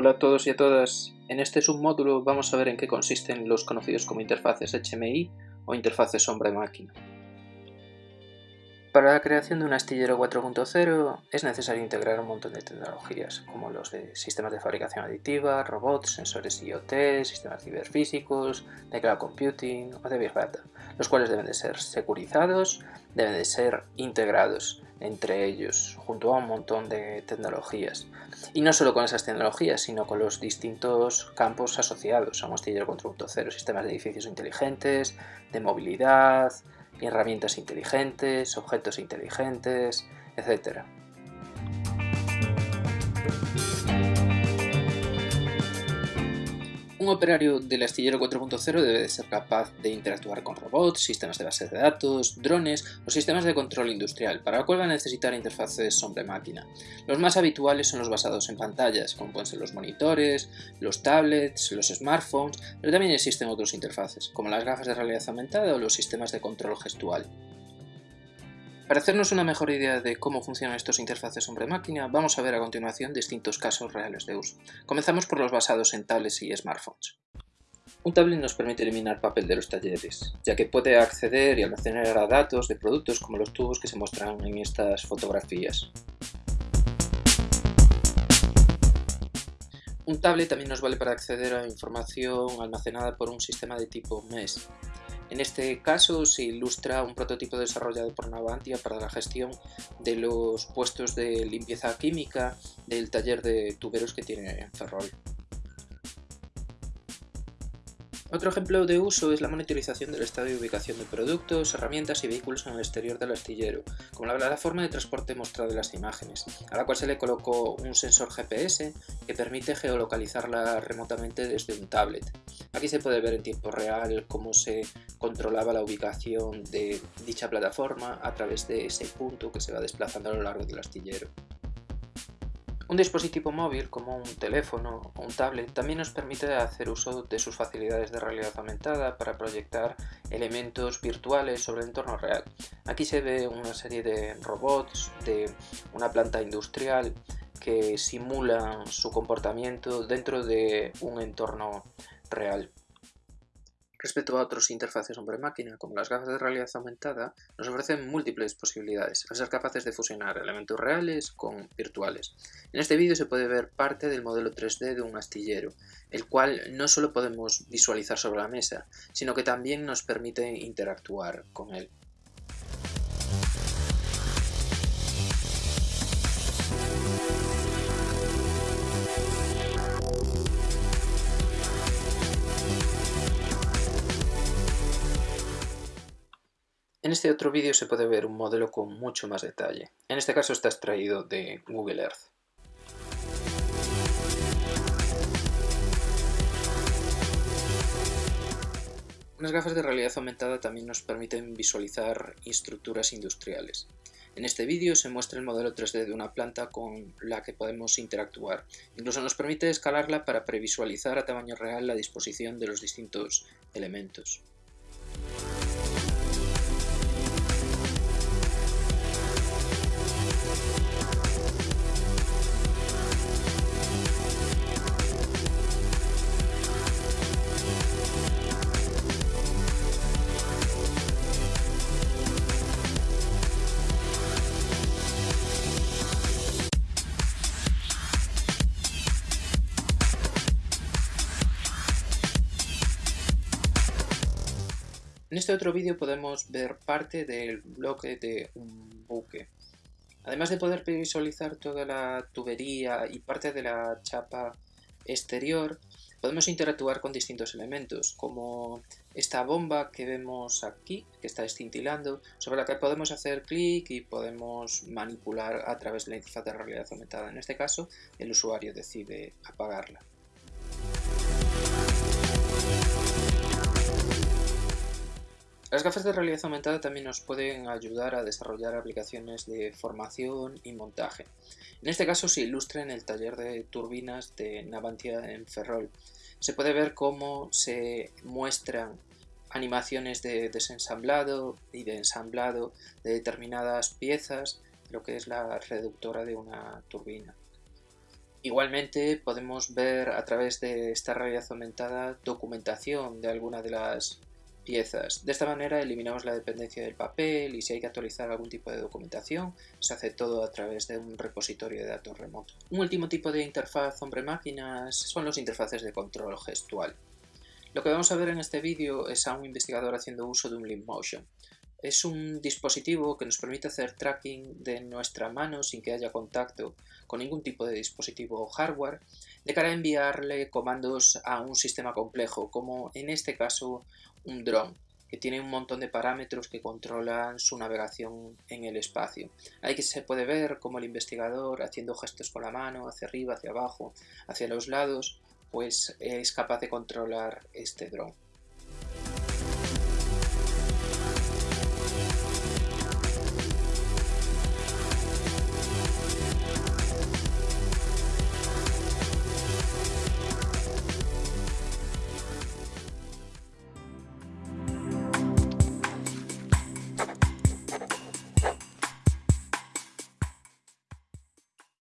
Hola a todos y a todas. En este submódulo vamos a ver en qué consisten los conocidos como interfaces HMI o interfaces hombre-máquina. Para la creación de un astillero 4.0 es necesario integrar un montón de tecnologías, como los de sistemas de fabricación aditiva, robots, sensores IoT, sistemas ciberfísicos, de cloud computing o de big data, los cuales deben de ser securizados, deben de ser integrados entre ellos, junto a un montón de tecnologías. Y no solo con esas tecnologías, sino con los distintos campos asociados a un astillero 4.0, sistemas de edificios inteligentes, de movilidad, herramientas inteligentes, objetos inteligentes, etc. Un operario del astillero 4.0 debe de ser capaz de interactuar con robots, sistemas de base de datos, drones o sistemas de control industrial, para lo cual va a necesitar interfaces hombre-máquina. Los más habituales son los basados en pantallas, como pueden ser los monitores, los tablets, los smartphones, pero también existen otros interfaces, como las gafas de realidad aumentada o los sistemas de control gestual. Para hacernos una mejor idea de cómo funcionan estos interfaces hombre-máquina, vamos a ver a continuación distintos casos reales de uso. Comenzamos por los basados en tablets y smartphones. Un tablet nos permite eliminar papel de los talleres, ya que puede acceder y almacenar datos de productos como los tubos que se muestran en estas fotografías. Un tablet también nos vale para acceder a información almacenada por un sistema de tipo MES, en este caso se ilustra un prototipo desarrollado por Navantia para la gestión de los puestos de limpieza química del taller de tuberos que tiene en Ferrol. Otro ejemplo de uso es la monitorización del estado de ubicación de productos, herramientas y vehículos en el exterior del astillero, como la plataforma de transporte mostrada en las imágenes, a la cual se le colocó un sensor GPS que permite geolocalizarla remotamente desde un tablet. Aquí se puede ver en tiempo real cómo se controlaba la ubicación de dicha plataforma a través de ese punto que se va desplazando a lo largo del astillero. Un dispositivo móvil como un teléfono o un tablet también nos permite hacer uso de sus facilidades de realidad aumentada para proyectar elementos virtuales sobre el entorno real. Aquí se ve una serie de robots de una planta industrial que simulan su comportamiento dentro de un entorno real. Respecto a otros interfaces hombre-máquina, como las gafas de realidad aumentada, nos ofrecen múltiples posibilidades, al ser capaces de fusionar elementos reales con virtuales. En este vídeo se puede ver parte del modelo 3D de un astillero, el cual no solo podemos visualizar sobre la mesa, sino que también nos permite interactuar con él. En este otro vídeo se puede ver un modelo con mucho más detalle. En este caso está extraído de Google Earth. Unas gafas de realidad aumentada también nos permiten visualizar estructuras industriales. En este vídeo se muestra el modelo 3D de una planta con la que podemos interactuar. Incluso nos permite escalarla para previsualizar a tamaño real la disposición de los distintos elementos. En este otro vídeo podemos ver parte del bloque de un buque. Además de poder visualizar toda la tubería y parte de la chapa exterior, podemos interactuar con distintos elementos, como esta bomba que vemos aquí, que está escintilando, sobre la que podemos hacer clic y podemos manipular a través de la interfaz de realidad aumentada. En este caso, el usuario decide apagarla. Las gafas de realidad aumentada también nos pueden ayudar a desarrollar aplicaciones de formación y montaje. En este caso se ilustra en el taller de turbinas de Navantia en Ferrol. Se puede ver cómo se muestran animaciones de desensamblado y de ensamblado de determinadas piezas, lo que es la reductora de una turbina. Igualmente podemos ver a través de esta realidad aumentada documentación de alguna de las piezas. De esta manera eliminamos la dependencia del papel y si hay que actualizar algún tipo de documentación, se hace todo a través de un repositorio de datos remoto. Un último tipo de interfaz hombre-máquinas son los interfaces de control gestual. Lo que vamos a ver en este vídeo es a un investigador haciendo uso de un Leap Motion. Es un dispositivo que nos permite hacer tracking de nuestra mano sin que haya contacto con ningún tipo de dispositivo o hardware, de cara a enviarle comandos a un sistema complejo, como en este caso un dron, que tiene un montón de parámetros que controlan su navegación en el espacio. Ahí se puede ver como el investigador haciendo gestos con la mano, hacia arriba, hacia abajo, hacia los lados, pues es capaz de controlar este dron.